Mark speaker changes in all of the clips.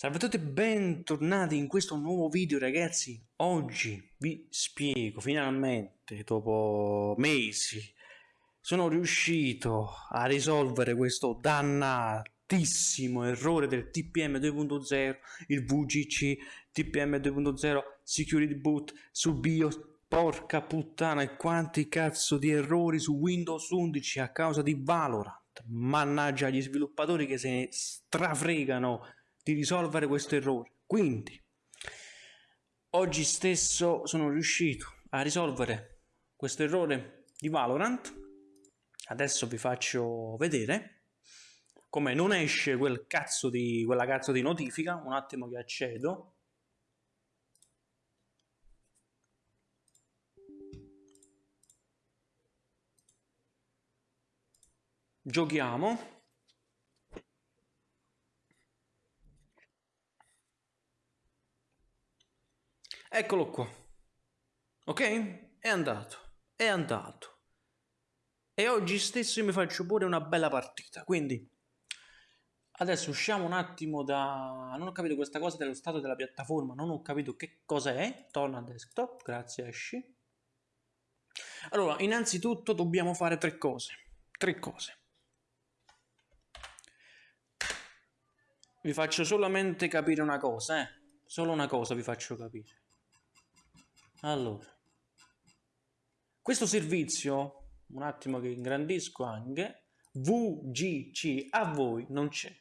Speaker 1: Salve a tutti e bentornati in questo nuovo video ragazzi. Oggi vi spiego finalmente dopo mesi Sono riuscito a risolvere questo dannatissimo errore del TPM 2.0 Il VGC TPM 2.0 Security Boot sul BIOS Porca puttana e quanti cazzo di errori su Windows 11 a causa di Valorant. Mannaggia gli sviluppatori che se ne strafregano di risolvere questo errore. Quindi, oggi stesso sono riuscito a risolvere questo errore di Valorant. Adesso vi faccio vedere come non esce quel cazzo di, quella cazzo di notifica. Un attimo che accedo. Giochiamo. Eccolo qua. Ok? È andato. È andato. E oggi stesso io mi faccio pure una bella partita. Quindi adesso usciamo un attimo da... Non ho capito questa cosa dello stato della piattaforma. Non ho capito che cosa è. Torna a desktop. Grazie, esci. Allora, innanzitutto dobbiamo fare tre cose. Tre cose. Vi faccio solamente capire una cosa, eh. Solo una cosa vi faccio capire. Allora, questo servizio, un attimo che ingrandisco anche, VGC a voi non c'è.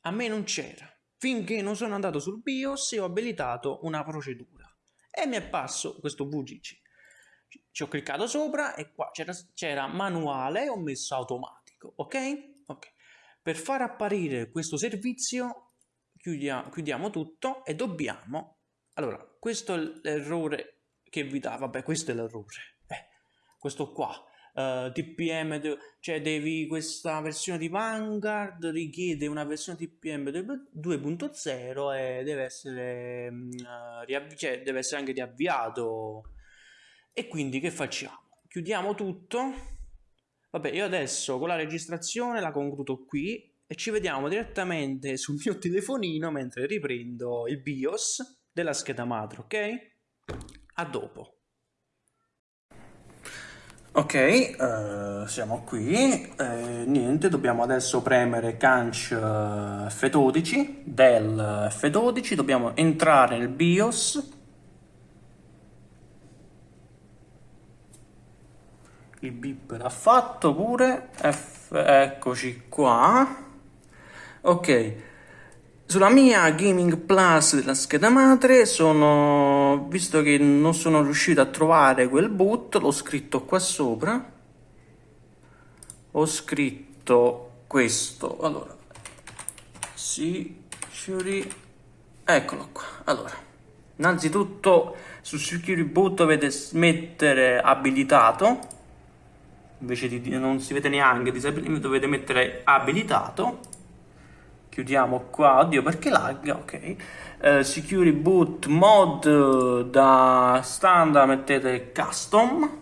Speaker 1: A me non c'era, finché non sono andato sul BIOS e ho abilitato una procedura. E mi è apparso questo VGC. Ci ho cliccato sopra e qua c'era manuale ho messo automatico, ok? Ok. Per far apparire questo servizio chiudiamo, chiudiamo tutto e dobbiamo allora, questo è l'errore che vi dà, vabbè, questo è l'errore. Eh, questo qua, uh, TPM, cioè devi, questa versione di Vanguard richiede una versione TPM 2.0 e deve essere, uh, cioè, deve essere anche riavviato. E quindi che facciamo? Chiudiamo tutto. Vabbè, io adesso con la registrazione la concludo qui e ci vediamo direttamente sul mio telefonino mentre riprendo il BIOS della scheda madre, ok? A dopo. Ok, uh, siamo qui, eh, niente, dobbiamo adesso premere canc uh, F12, del F12, dobbiamo entrare nel BIOS, il bip l'ha fatto pure, F, eccoci qua, ok, sulla mia Gaming Plus della scheda madre sono, visto che non sono riuscito a trovare quel boot, l'ho scritto qua sopra, ho scritto questo, allora, security, eccolo qua, allora, innanzitutto su security boot dovete mettere abilitato, invece di non si vede neanche dovete mettere abilitato, chiudiamo qua, oddio perché lagga, ok, uh, security boot mod da standard mettete custom,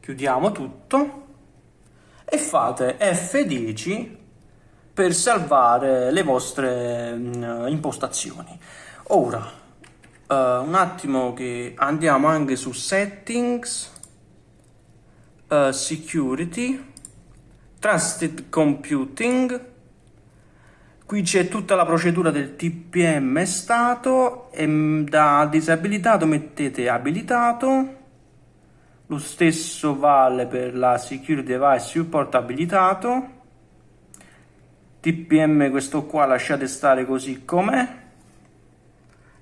Speaker 1: chiudiamo tutto. E fate F10 per salvare le vostre uh, impostazioni. Ora, uh, un attimo che andiamo anche su settings, security, Trusted Computing, qui c'è tutta la procedura del TPM stato e da disabilitato mettete abilitato, lo stesso vale per la Security Device Support abilitato, TPM questo qua lasciate stare così com'è.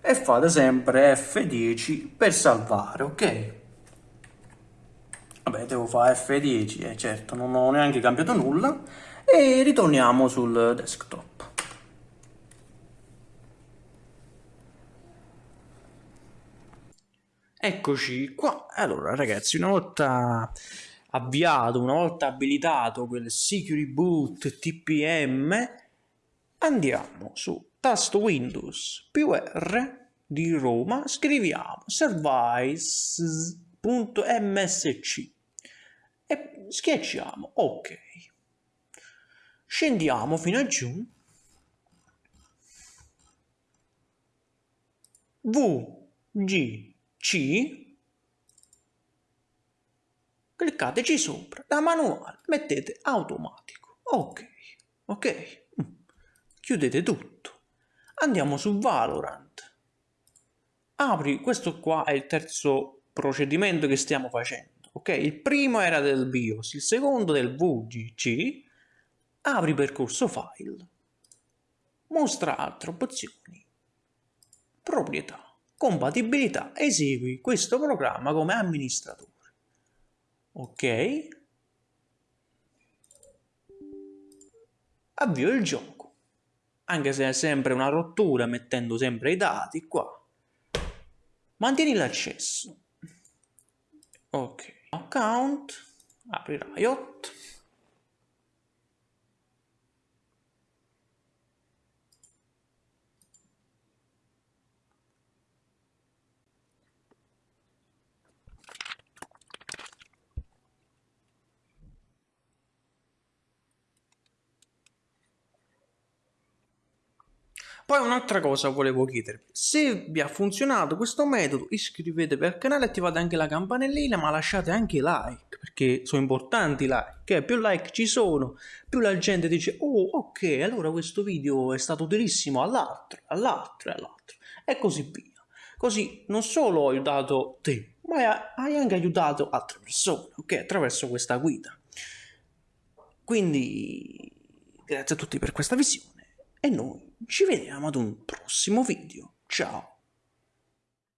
Speaker 1: E fate sempre F10 per salvare, ok? Vabbè, devo fare F10, eh, certo, non ho neanche cambiato nulla. E ritorniamo sul desktop. Eccoci qua. Allora, ragazzi, una volta avviato, una volta abilitato quel Security Boot TPM, andiamo su tasto Windows più R di Roma, scriviamo service.msc e schiacciamo ok. Scendiamo fino a giù. V, G, C. Cliccateci sopra da manuale mettete automatico ok ok. Mm. Chiudete tutto. Andiamo su Valorant. Apri questo qua è il terzo procedimento che stiamo facendo ok, il primo era del BIOS, il secondo del VGC, apri percorso file, mostra altre opzioni, proprietà, compatibilità, esegui questo programma come amministratore. Ok. Avvio il gioco. Anche se è sempre una rottura mettendo sempre i dati qua. Mantieni l'accesso. Ok. Account. Apri Riot. Poi un'altra cosa volevo chiedervi, se vi ha funzionato questo metodo iscrivetevi al canale, attivate anche la campanellina ma lasciate anche like perché sono importanti i like, che più like ci sono più la gente dice oh ok allora questo video è stato utilissimo all'altro, all'altro all'altro e così via. Così non solo ho aiutato te ma hai anche aiutato altre persone ok attraverso questa guida. Quindi grazie a tutti per questa visione e noi ci vediamo ad un prossimo video. Ciao!